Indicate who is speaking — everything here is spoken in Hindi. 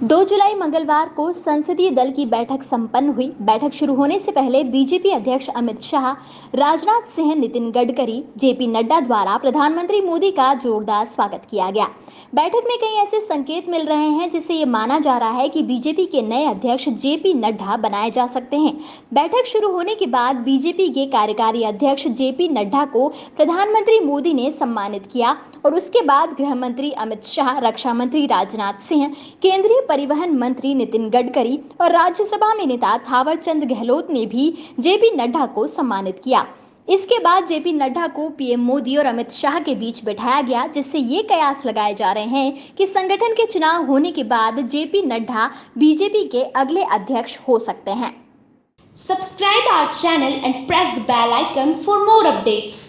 Speaker 1: दो जुलाई मंगलवार को संसदीय दल की बैठक संपन्न हुई। बैठक शुरू होने से पहले बीजेपी अध्यक्ष अमित शाह, राजनाथ सिंह नितिन गडकरी, जेपी नड्डा द्वारा प्रधानमंत्री मोदी का जोरदार स्वागत किया गया। बैठक में कई ऐसे संकेत मिल रहे हैं जिससे ये माना जा रहा है कि बीजेपी के नए अध्यक्ष जेपी नड्डा बनाए जा सकते हैं। बैठक शुरू होने के बाद बीजेपी के कार्यकारी अध्यक्ष जेपी नड्डा को प्रधानमंत्री मोदी ने सम्मानित किया और उसके बाद गृह मंत्री अमित शाह रक्षा मंत्री राजनाथ सिंह, केंद्रीय परिवहन मंत्री नितिन गडकरी और राज्यसभा में नेता थावर चंद गहलोत ने भी जेपी नड्डा को सम्मानित किया इसके बाद जेपी नड्डा को पीएम मोदी और अमित शाह के बीच बैठाया गया, जिससे ये कयास लगाए जा रहे हैं कि संगठन के चुनाव होने के बाद जेपी नड्डा बीजेपी के अगले अध्यक्ष हो सकते हैं
Speaker 2: subscribe our channel and press the bell icon for more updates.